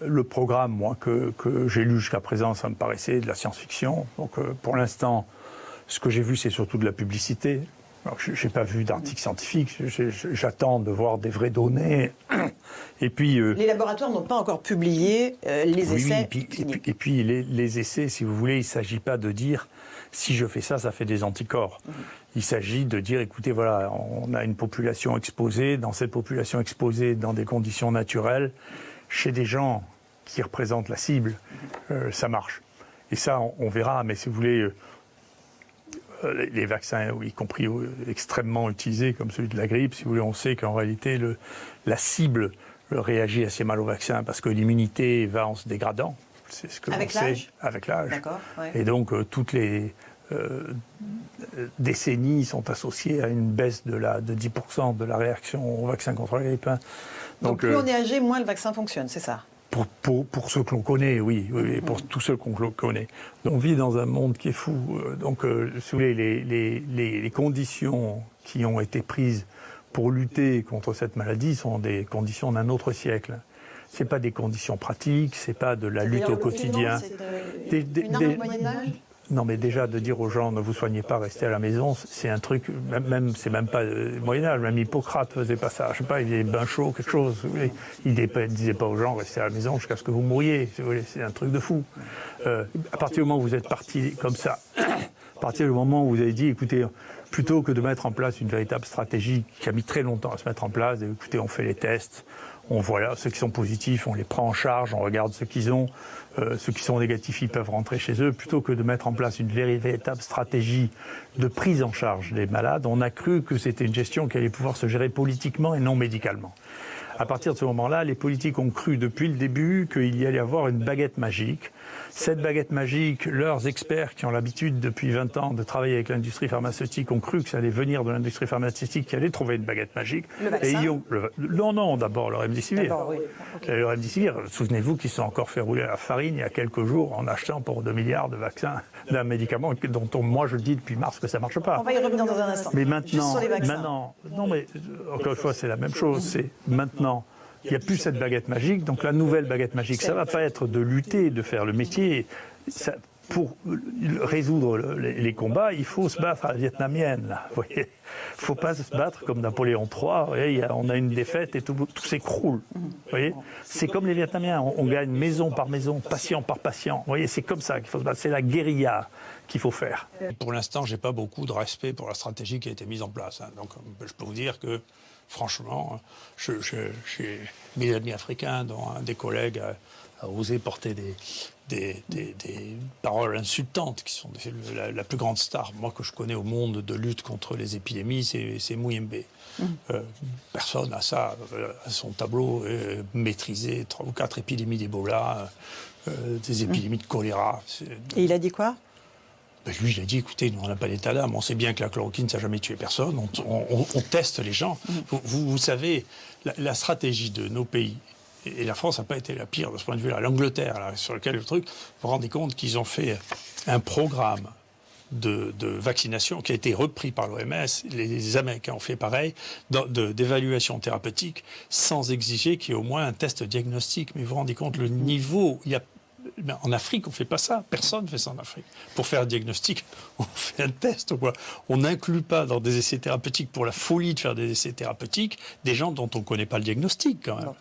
Le programme, moi, que, que j'ai lu jusqu'à présent, ça me paraissait de la science-fiction. Donc, euh, pour l'instant, ce que j'ai vu, c'est surtout de la publicité. Je n'ai pas vu d'article scientifique. J'attends de voir des vraies données. Et puis, euh, les laboratoires n'ont pas encore publié euh, les essais. Et puis, les, les, essais, si vous voulez, il ne s'agit pas de dire si je fais ça, ça fait des anticorps. Mhm. Il s'agit de dire, écoutez, voilà, on a une population exposée. Dans cette population exposée, dans des conditions naturelles, chez des gens qui représentent la cible, euh, ça marche. Et ça, on, verra, mais si vous voulez, euh, euh, les, vaccins, y compris extrêmement utilisés, comme celui de la grippe, si vous voulez, on sait qu'en réalité, le, la cible réagit assez mal au vaccin parce que l'immunité va en se dégradant. C'est ce que Avec l'âge Avec l'âge. Et donc, toutes les décennies sont associées à une baisse de, la, de 10% de la réaction au vaccin contre la grippe. Hein. Donc, plus on est âgé, moins le vaccin fonctionne, c'est ça pour, pour, pour, ceux que l'on connaît, oui, oui, pour tous ceux qu'on connaît. On vit dans un monde qui est fou. Euh, donc, euh, les, les, les, les, conditions qui ont été prises pour lutter contre cette maladie sont des conditions d'un autre siècle. C'est pas des conditions pratiques, c'est pas de la lutte au quotidien. Des, des, des, Moyen Âge non, mais déjà de dire aux gens ne vous soignez pas, restez à la maison, c'est un truc, même, c'est même pas le Moyen Âge, même Hippocrate faisait pas ça. Je sais pas, il avait bain chaud, quelque chose. Il ne disait pas aux gens restez à la maison jusqu'à ce que vous mouriez. C'est un truc de fou. Euh, à partir du moment où vous êtes parti comme ça, à partir du moment où vous avez dit, écoutez, plutôt que de mettre en place une véritable stratégie qui a mis très longtemps à se mettre en place, écoutez, on fait les tests, on voit ceux qui sont positifs, on les prend en charge, on regarde ceux qu'ils ont, euh, ceux qui sont négatifs, ils peuvent rentrer chez eux, plutôt que de mettre en place une véritable stratégie de prise en charge des malades, on a cru que c'était une gestion qui allait pouvoir se gérer politiquement et non médicalement. À partir de ce moment-là, les politiques ont cru depuis le début qu'il y allait avoir une baguette magique cette baguette magique, leurs experts qui ont l'habitude depuis 20 ans de travailler avec l'industrie pharmaceutique ont cru que ça allait venir de l'industrie pharmaceutique qui allait trouver une baguette magique. Le vaccin et ils ont, Non, non, d'abord le remdesivir. Oui. Le remdesivir, souvenez-vous qu'ils sont encore fait rouler à la farine il y a quelques jours en achetant pour 2 milliards de vaccins d'un médicament dont moi je dis depuis mars que ça ne marche pas. On va y revenir dans un instant. Mais maintenant, maintenant non mais encore une fois c'est la même chose, c'est maintenant il n'y a plus cette baguette magique. Donc la nouvelle baguette magique, ça ne va pas être de lutter, de faire le métier. pour résoudre les, combats, il faut se battre à la vietnamienne. Il ne faut pas se battre comme Napoléon III. on a une défaite et tout, s'écroule. C'est comme les Vietnamiens. On, gagne maison par maison, patient par patient. C'est comme ça qu'il faut se battre. C'est la guérilla qu'il faut faire. Pour l'instant, je n'ai pas beaucoup de respect pour la stratégie qui a été mise en place. Hein. Donc, je peux vous dire que franchement, j'ai mes amis africains, dont un des collègues a, osé porter des, paroles insultantes, qui sont la, plus grande star, moi, que je connais au monde de lutte contre les épidémies, c'est Mouyembe. Mmh. Euh, personne n'a ça euh, à son tableau, euh, maîtrisé trois ou quatre épidémies d'Ebola, des épidémies de choléra. Et il a dit quoi? Ben, lui, il a dit, écoutez, nous, on n'a pas d'état d'âme, on sait bien que la chloroquine, ça n'a jamais tué personne, on, teste les gens. Mm. Vous, savez, la, stratégie de nos pays, et la France n'a pas été la pire de ce point de vue-là, l'Angleterre, sur lequel le truc, vous vous rendez compte qu'ils ont fait un programme de, vaccination qui a été repris par l'OMS, les, Américains ont fait pareil, d'évaluation thérapeutique, sans exiger qu'il y ait au moins un test diagnostique. Mais vous vous rendez compte, le niveau, il y a ben, en Afrique, on ne fait pas ça. Personne ne fait ça en Afrique. Pour faire un diagnostic, on fait un test. On n'inclut pas dans des essais thérapeutiques, pour la folie de faire des essais thérapeutiques, des gens dont on ne connaît pas le diagnostic quand même.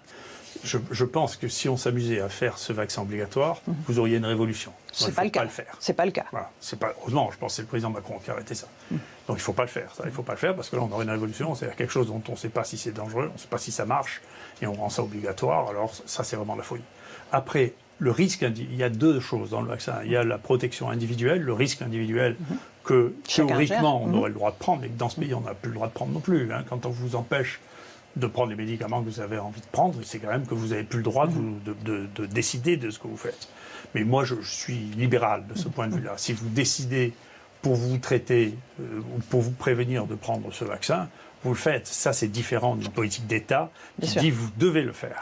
Je, pense que si on s'amusait à faire ce vaccin obligatoire, mhm. vous auriez une révolution. C'est pas, le cas. le faire. C'est pas le cas. C'est pas. Heureusement, je pense que c'est le président Macron qui a arrêté ça. Mhm. Donc il faut pas le faire. Ça. Il faut pas le faire parce que là, on aurait une révolution. C'est quelque chose dont on ne sait pas si c'est dangereux, on ne sait pas si ça marche, et on rend ça obligatoire. Alors ça, c'est vraiment la folie. Après, le risque, il y a deux choses dans le vaccin. Il y a la protection individuelle, le risque individuel mhm. que théoriquement on mhm. aurait le droit de prendre, mais que dans ce pays on n'a plus le droit de prendre non plus. Hein. Quand on vous empêche de prendre les médicaments que vous avez envie de prendre, c'est quand même que vous n'avez plus le droit mhm. de, décider de ce que vous faites. Mais moi, je, suis libéral de ce point de vue-là. Si vous décidez pour vous traiter euh, ou pour vous prévenir de prendre ce vaccin, vous le faites. Ça, c'est différent d'une politique d'État qui dit vous devez le faire.